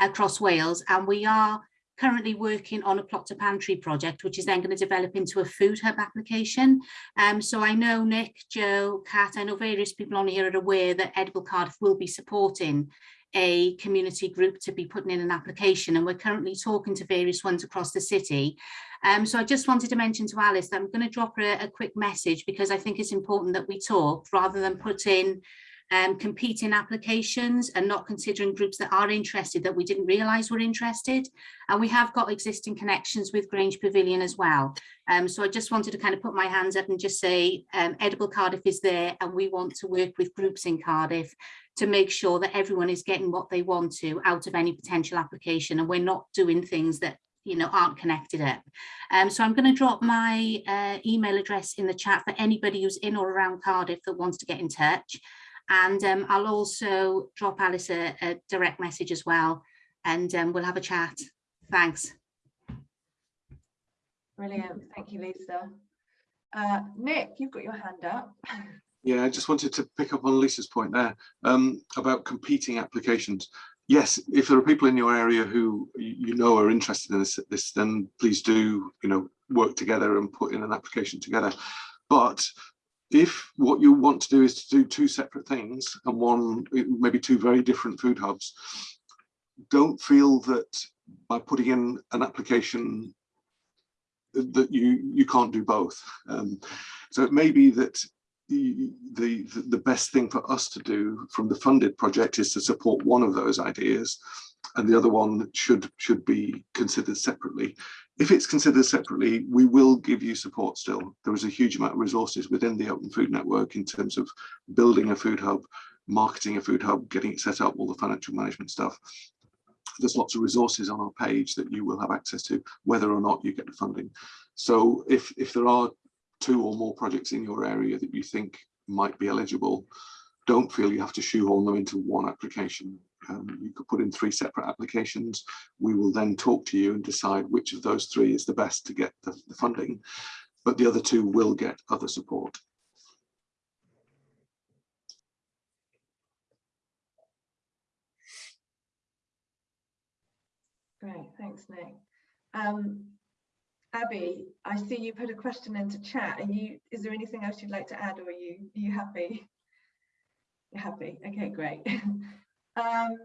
across Wales. And we are currently working on a plot to pantry project, which is then going to develop into a food hub application. Um, so I know Nick, Joe, Kat, I know various people on here are aware that Edible Cardiff will be supporting a community group to be putting in an application and we're currently talking to various ones across the city. Um, so I just wanted to mention to Alice that I'm going to drop her a, a quick message because I think it's important that we talk rather than put in um, competing applications and not considering groups that are interested that we didn't realise were interested. And we have got existing connections with Grange Pavilion as well. Um, so I just wanted to kind of put my hands up and just say um, Edible Cardiff is there and we want to work with groups in Cardiff to make sure that everyone is getting what they want to out of any potential application and we're not doing things that you know aren't connected up um so i'm going to drop my uh, email address in the chat for anybody who's in or around cardiff that wants to get in touch and um, I'll also drop Alice a, a, direct message as well and um, we'll have a chat. Thanks. Brilliant. Thank you, Lisa. Uh, Nick, you've got your hand up. Yeah, I just wanted to pick up on Lisa's point there um, about competing applications. Yes, if there are people in your area who you know are interested in this, this, then please do, you know, work together and put in an application together. But if what you want to do is to do two separate things and one, maybe two very different food hubs, don't feel that by putting in an application that you you can't do both. Um, so it may be that the, the the best thing for us to do from the funded project is to support one of those ideas and the other one should should be considered separately. If it's considered separately, we will give you support still. There is a huge amount of resources within the Open Food Network in terms of building a food hub, marketing a food hub, getting it set up, all the financial management stuff. There's lots of resources on our page that you will have access to, whether or not you get the funding. So if, if there are two or more projects in your area that you think might be eligible, don't feel you have to shoehorn them into one application. Um, you could put in three separate applications. We will then talk to you and decide which of those three is the best to get the, the funding, but the other two will get other support. Great, thanks, Nick. Um, Abby, I see you put a question into chat. Are you? Is there anything else you'd like to add, or are you? Are you happy? You're happy. Okay, great. <laughs> um,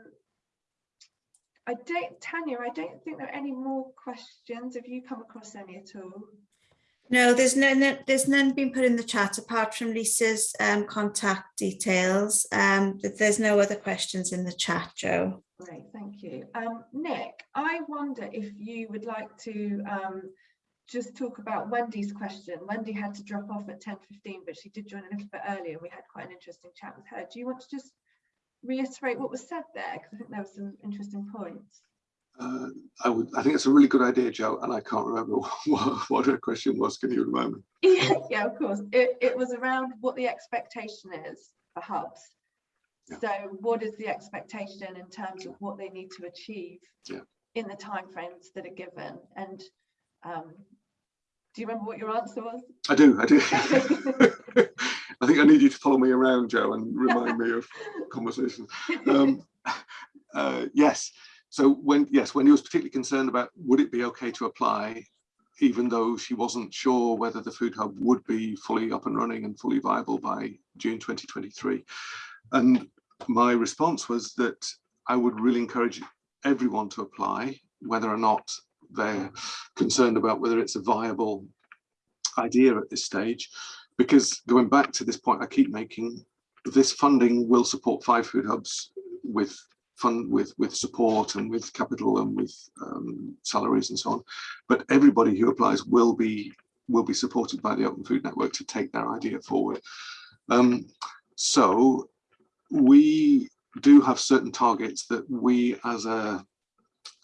I don't, Tanya. I don't think there are any more questions. Have you come across any at all? No, there's no, no there's none been put in the chat apart from Lisa's um, contact details. Um, there's no other questions in the chat, Joe. Great, thank you. Um, Nick, I wonder if you would like to um, just talk about Wendy's question. Wendy had to drop off at 10.15, but she did join a little bit earlier. We had quite an interesting chat with her. Do you want to just reiterate what was said there? Because I think there were some interesting points. Uh, I would. I think it's a really good idea, Joe, and I can't remember <laughs> what, what her question was. Can you remind me? <laughs> Yeah, yeah, of course. It, it was around what the expectation is for hubs. Yeah. So what is the expectation in terms of what they need to achieve Yeah. in the timeframes that are given? And um, do you remember what your answer was? I do, I do. <laughs> I think I need you to follow me around, Joe, and remind me of conversations. Um, <laughs> uh, yes, so when, yes, Wendy was particularly concerned about would it be okay to apply, even though she wasn't sure whether the food hub would be fully up and running and fully viable by June 2023. And my response was that I would really encourage everyone to apply, whether or not they're concerned about whether it's a viable idea at this stage. Because going back to this point I keep making, this funding will support five food hubs with fund with with support and with capital and with um, salaries and so on. But everybody who applies will be will be supported by the Open Food Network to take their idea forward. Um, so we do have certain targets that we as a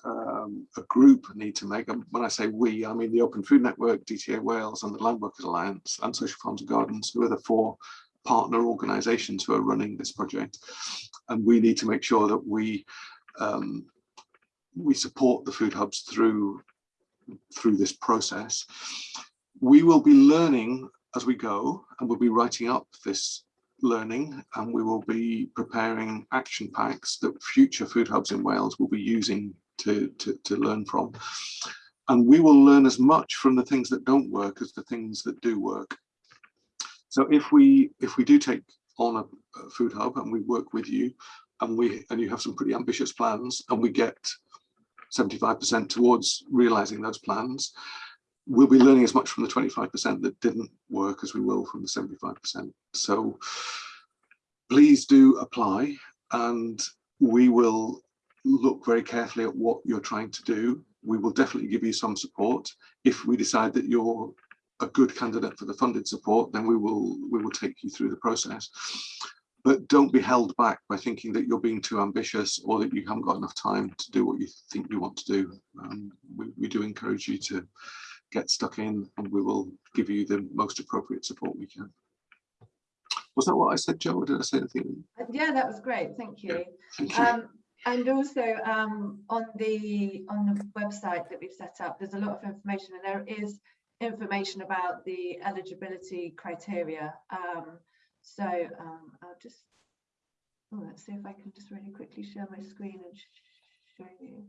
um, a group need to make. And when I say we, I mean the Open Food Network, DTA Wales and the Land Workers Alliance and Social Farms and Gardens, who are the four partner organisations who are running this project. And we need to make sure that we um, we support the food hubs through through this process. We will be learning as we go and we'll be writing up this learning and we will be preparing action packs that future food hubs in Wales will be using to, to, to learn from. And we will learn as much from the things that don't work as the things that do work. So if we if we do take on a, a food hub and we work with you and we and you have some pretty ambitious plans and we get 75% towards realizing those plans, we'll be learning as much from the 25% that didn't work as we will from the 75%. So please do apply and we will look very carefully at what you're trying to do. We will definitely give you some support. If we decide that you're a good candidate for the funded support, then we will we will take you through the process. But don't be held back by thinking that you're being too ambitious or that you haven't got enough time to do what you think you want to do. Um, we, we do encourage you to get stuck in and we will give you the most appropriate support we can. Was that what I said, Joe, or did I say anything? Uh, Yeah, that was great. Thank you. Thank you. Um, and also um, on the on the website that we've set up, there's a lot of information, and there is information about the eligibility criteria. Um, so um, I'll just oh, let's see if I can just really quickly share my screen and show you.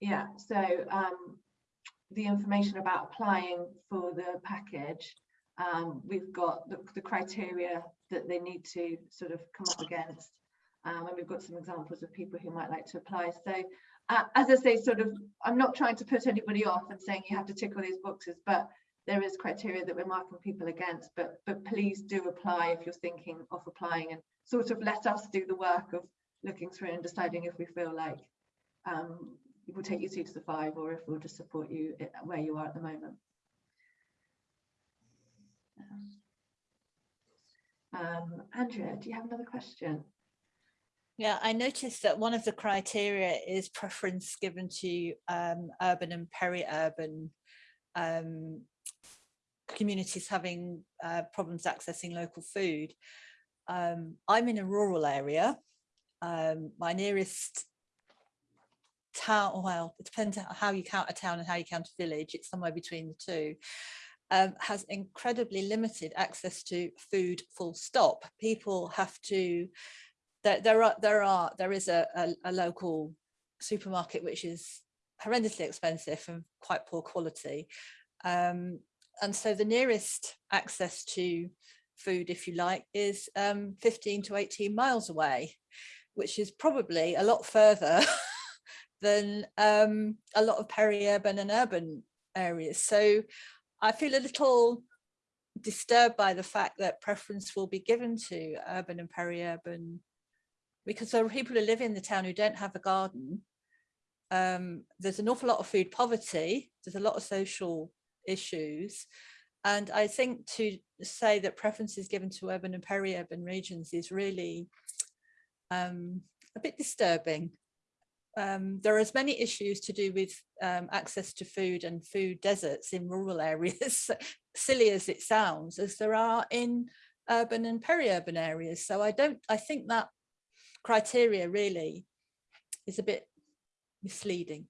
Yeah, so um, the information about applying for the package. Um, we've got the, the criteria that they need to sort of come up against. Um, and we've got some examples of people who might like to apply. So uh, as I say, sort of, I'm not trying to put anybody off and saying you have to tick all these boxes, but there is criteria that we're marking people against, but, but please do apply if you're thinking of applying and sort of let us do the work of looking through and deciding if we feel like um, we'll take you two to the five or if we'll just support you where you are at the moment. Um, Andrea, do you have another question? Yeah, I noticed that one of the criteria is preference given to um, urban and peri-urban um, communities having uh, problems accessing local food. Um, I'm in a rural area. Um, my nearest town, well, it depends how you count a town and how you count a village. It's somewhere between the two. Um, has incredibly limited access to food full stop. People have to there, there are there are there is a, a, a, local supermarket which is horrendously expensive and quite poor quality. Um, and so the nearest access to food if you like is um, 15 to 18 miles away which is probably a lot further <laughs> than um, a lot of peri-urban and urban areas. So I feel a little disturbed by the fact that preference will be given to urban and peri-urban because there are people who live in the town who don't have a garden. Um, there's an awful lot of food poverty. There's a lot of social issues. And I think to say that preference is given to urban and peri-urban regions is really um, a bit disturbing. Um, there are as many issues to do with um, access to food and food deserts in rural <laughs> areas, silly as it sounds, as there are in urban and peri-urban areas. So I don't, I think that criteria really is a bit misleading.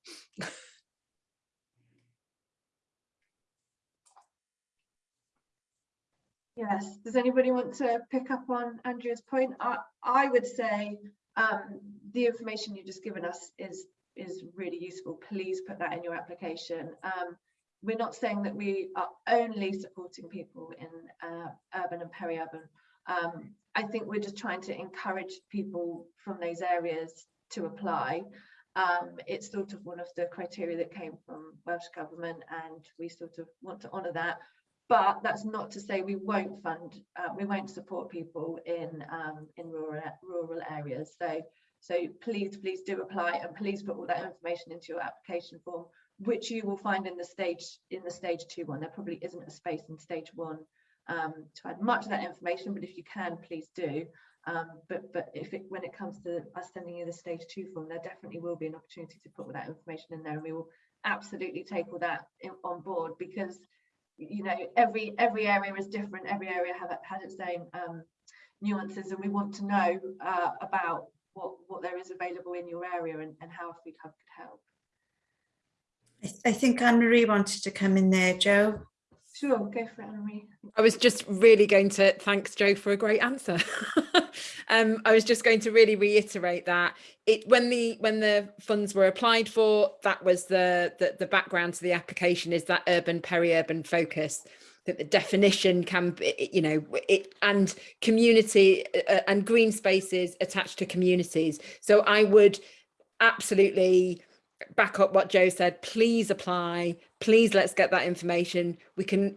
Yes, does anybody want to pick up on Andrea's point? I, I would say um, the information you've just given us is, is really useful. Please put that in your application. Um, we're not saying that we are only supporting people in uh, urban and peri-urban. Um, I think we're just trying to encourage people from those areas to apply. Um, it's sort of one of the criteria that came from Welsh Government and we sort of want to honour that. But that's not to say we won't fund uh, we won't support people in um, in rural rural areas. So so please please do apply and please put all that information into your application form which you will find in the stage in the stage two one. There probably isn't a space in stage one um, to add much of that information but if you can please do um, but but if it when it comes to us sending you the stage two form there definitely will be an opportunity to put all that information in there and we will absolutely take all that in, on board because you know every every area is different every area have has its own um, nuances and we want to know uh, about what what there is available in your area and, and how a food hub could help I, I think Anne-Marie wanted to come in there, Joe. Sure go for it Anne-Marie. I was just really going to thanks Joe for a great answer. <laughs> um, I was just going to really reiterate that it when the when the funds were applied for, that was the the, the background to the application is that urban peri-urban focus that the definition can you know, it and community uh, and green spaces attached to communities. So I would absolutely back up what Joe said, please apply, please let's get that information. We can,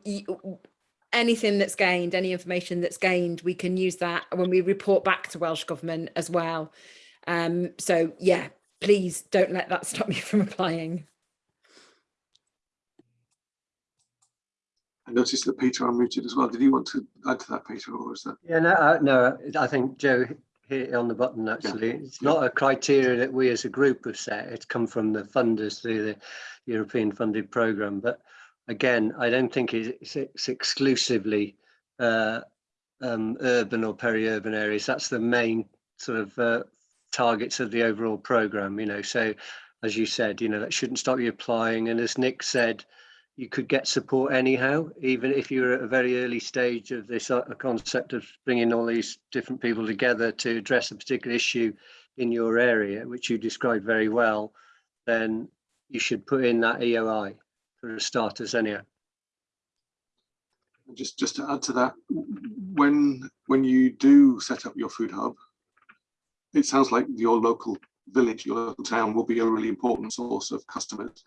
anything that's gained, any information that's gained, we can use that when we report back to Welsh Government as well. Um, so yeah, please don't let that <laughs> stop you from applying. I noticed that Peter unmuted as well. Did you want to add to that, Peter, or was that? Yeah, no, uh, no, I think Joe hit it on the button actually. It's not a criteria that we as a group have set. It's come from the funders through the European funded program. But again, I don't think it's, it's exclusively uh, um, urban or peri-urban areas. That's the main sort of uh, targets of the overall program, you know. So as you said, you know, that shouldn't stop you applying. And as Nick said, you could get support anyhow, even if you're at a very early stage of this uh, concept of bringing all these different people together to address a particular issue in your area, which you described very well, then you should put in that EOI for starters anyhow. Just just to add to that, when when you do set up your food hub, it sounds like your local village, your local town will be a really important source of customers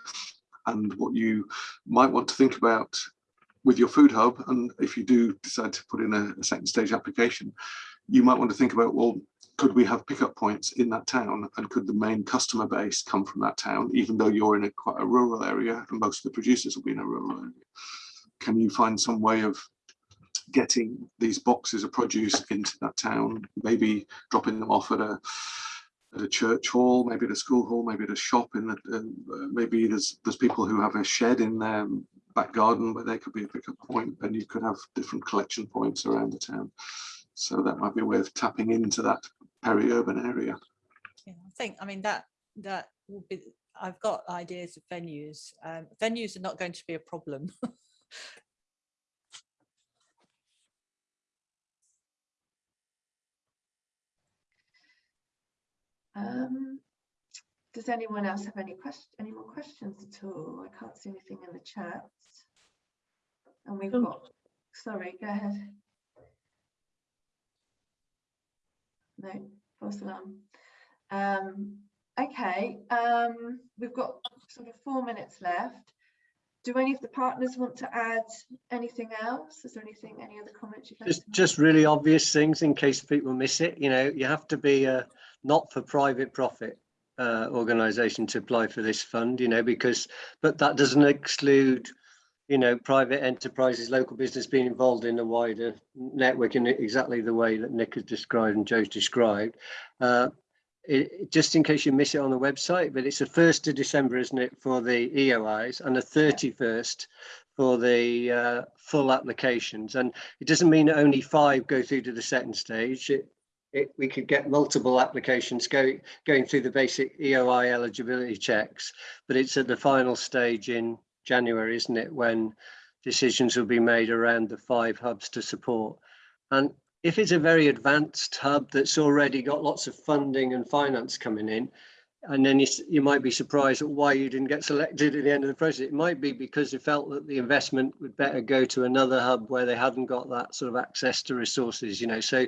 and what you might want to think about with your food hub and if you do decide to put in a, a, second stage application you might want to think about well could we have pickup points in that town and could the main customer base come from that town even though you're in a quite a rural area and most of the producers will be in a rural area? Can you find some way of getting these boxes of produce into that town maybe dropping them off at a at a church hall, maybe at a school hall, maybe at a shop. In the, uh, maybe there's there's people who have a shed in their back garden where there could be a pickup point, and you could have different collection points around the town. So that might be a way of tapping into that peri-urban area. Yeah, I think. I mean that that will be. I've got ideas of venues. Um, venues are not going to be a problem. <laughs> Um, does anyone else have any question, any more questions at all? I can't see anything in the chat. And we've Um, got, sorry, go ahead. No, false alarm. Um, okay, um, we've got sort of four minutes left. Do any of the partners want to add anything else? Is there anything, any other comments you'd like Just, to just really obvious things in case people miss it. You know, you have to be a not for private profit uh, organization to apply for this fund, you know, because, but that doesn't exclude, you know, private enterprises, local business being involved in a wider network in exactly the way that Nick has described and Joe's described. Uh, it, just in case you miss it on the website, but it's the 1st of December, isn't it, for the EOIs and the 31st for the uh, full applications. And it doesn't mean that only five go through to the second stage. It, it, we could get multiple applications go, going through the basic EOI eligibility checks, but it's at the final stage in January, isn't it, when decisions will be made around the five hubs to support. And if it's a very advanced hub that's already got lots of funding and finance coming in, and then you, you might be surprised at why you didn't get selected at the end of the process. It might be because they felt that the investment would better go to another hub where they hadn't got that sort of access to resources, you know. So,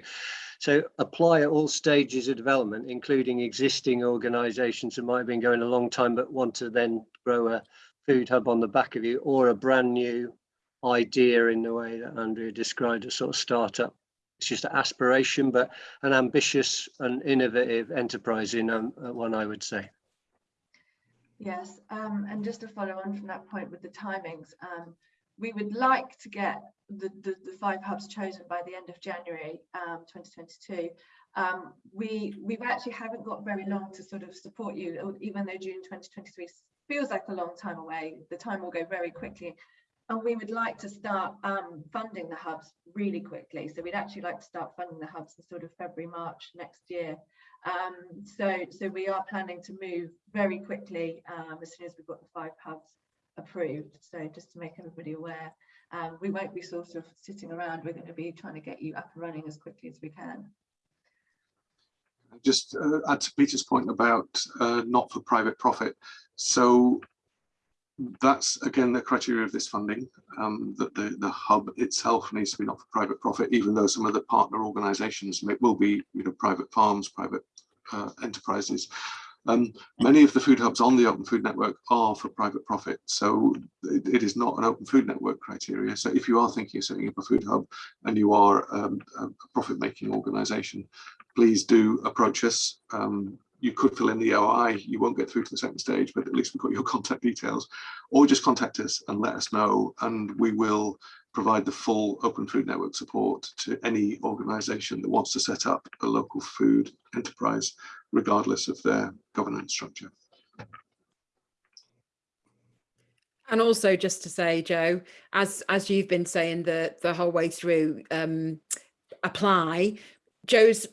so apply at all stages of development, including existing organisations that might have been going a long time but want to then grow a food hub on the back of you, or a brand new idea in the way that Andrea described, a sort of startup it's just an aspiration, but an ambitious and innovative enterprise in um, uh, one, I would say. Yes, um, and just to follow on from that point with the timings, um, we would like to get the, the, the, five hubs chosen by the end of January um, 2022. Um, we we actually haven't got very long to sort of support you, even though June 2023 feels like a long time away. The time will go very quickly and we would like to start um, funding the hubs really quickly. So we'd actually like to start funding the hubs in sort of February, March next year. Um, so, so we are planning to move very quickly um, as soon as we've got the five hubs approved. So just to make everybody aware, um, we won't be sort of sitting around. We're going to be trying to get you up and running as quickly as we can. Just uh, add to Peter's point about uh, not for private profit. So that's again the criteria of this funding um, that the the hub itself needs to be not for private profit even though some of the partner organizations may, will be you know private farms private uh, enterprises um, many of the food hubs on the open food network are for private profit so it, it is not an open food network criteria. So if you are thinking of setting up a food hub and you are um, a profit making organization please do approach us. Um, you could fill in the EOI, you won't get through to the second stage, but at least we've got your <laughs> contact details, or just contact us and let us know, and we will provide the full Open Food Network support to any organisation that wants to set up a local food enterprise, regardless of their governance structure. And also just to say, Joe, as as you've been saying the the whole way through, um, apply. Joe's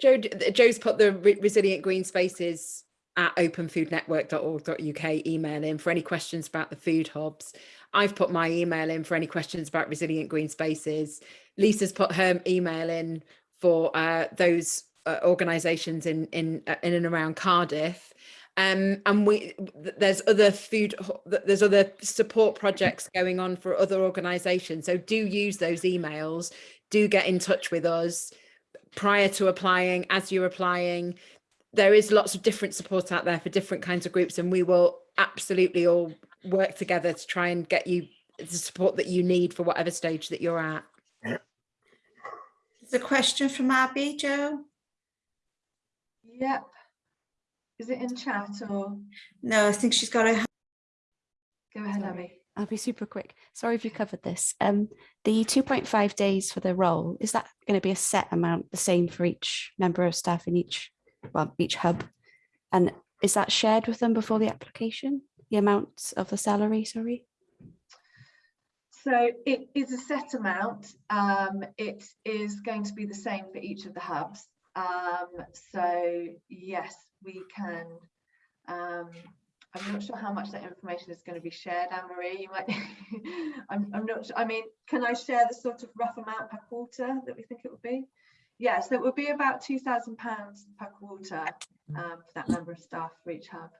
Joe, Joe's put the re resilient green spaces at openfoodnetwork.org.uk email in for any questions about the food hubs. I've put my email in for any questions about resilient green spaces. Lisa's put her email in for uh, those uh, organisations in in uh, in and around Cardiff. Um, and we there's other food there's other support projects going on for other organisations. So do use those emails. Do get in touch with us prior to applying, as you're applying. There is lots of different support out there for different kinds of groups and we will absolutely all work together to try and get you the support that you need for whatever stage that you're at. There's a question from Abby, Joe. Yep. Is it in chat or? No, I think she's got a. Go ahead, Abby. I'll be super quick. Sorry if you covered this. Um, the 2.5 days for the role, is that going to be a set amount, the same for each member of staff in each, well, each hub? And is that shared with them before the application, the amount of the salary, sorry? So it is a set amount. Um, it is going to be the same for each of the hubs. Um, so yes, we can um, I'm not sure how much that information is going to be shared, Anne-Marie. You might, <laughs> I'm, I'm not sure. I mean, can I share the sort of rough amount per quarter that we think it would be? Yes, yeah, so it would be about £2,000 per quarter um, for that number of staff for each hub.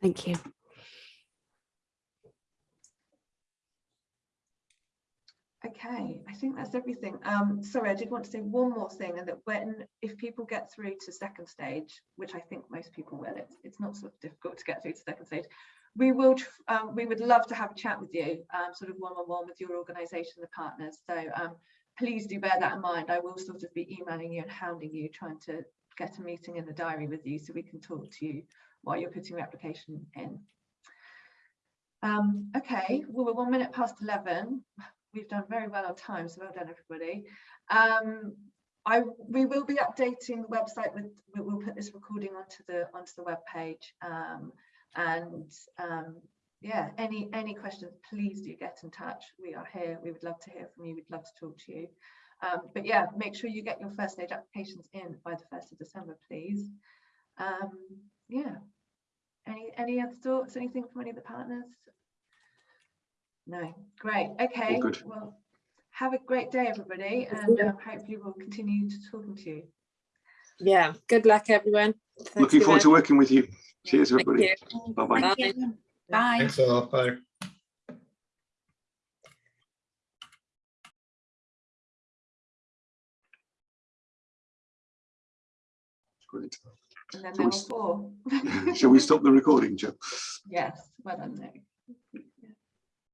Thank you. Okay, I think that's everything. Um, sorry, I did want to say one more thing, and that when if people get through to second stage, which I think most people will, it's it's not sort of difficult to get through to second stage. We will, um, we would love to have a chat with you, um, sort of one on one with your organisation, the partners. So um, please do bear that in mind. I will sort of be emailing you and hounding you, trying to get a meeting in the diary with you so we can talk to you while you're putting your application in. Um, okay, well, we're one minute past 11 we've done very well on time, so well done everybody. Um, I we will be updating the website with we- we'll put this recording onto the onto the web page um, and um, yeah any any questions please do get in touch. We are here we would love to hear from you we'd love to talk to you. Um, but yeah make sure you get your first aid applications in by the 1st of December please. Um, yeah. Any any other thoughts anything from any of the partners no great okay good. well have a great day everybody and um, hopefully we'll continue to talking to you Yeah, good luck, everyone. Thanks Looking forward to working with you. Cheers, Thank everybody. you. Bye bye. Thank Bye. you. Bye. Thanks a lot. Bye. Great. and then Shall we four <laughs> Shall we stop the recording, Joe? yes well done Nick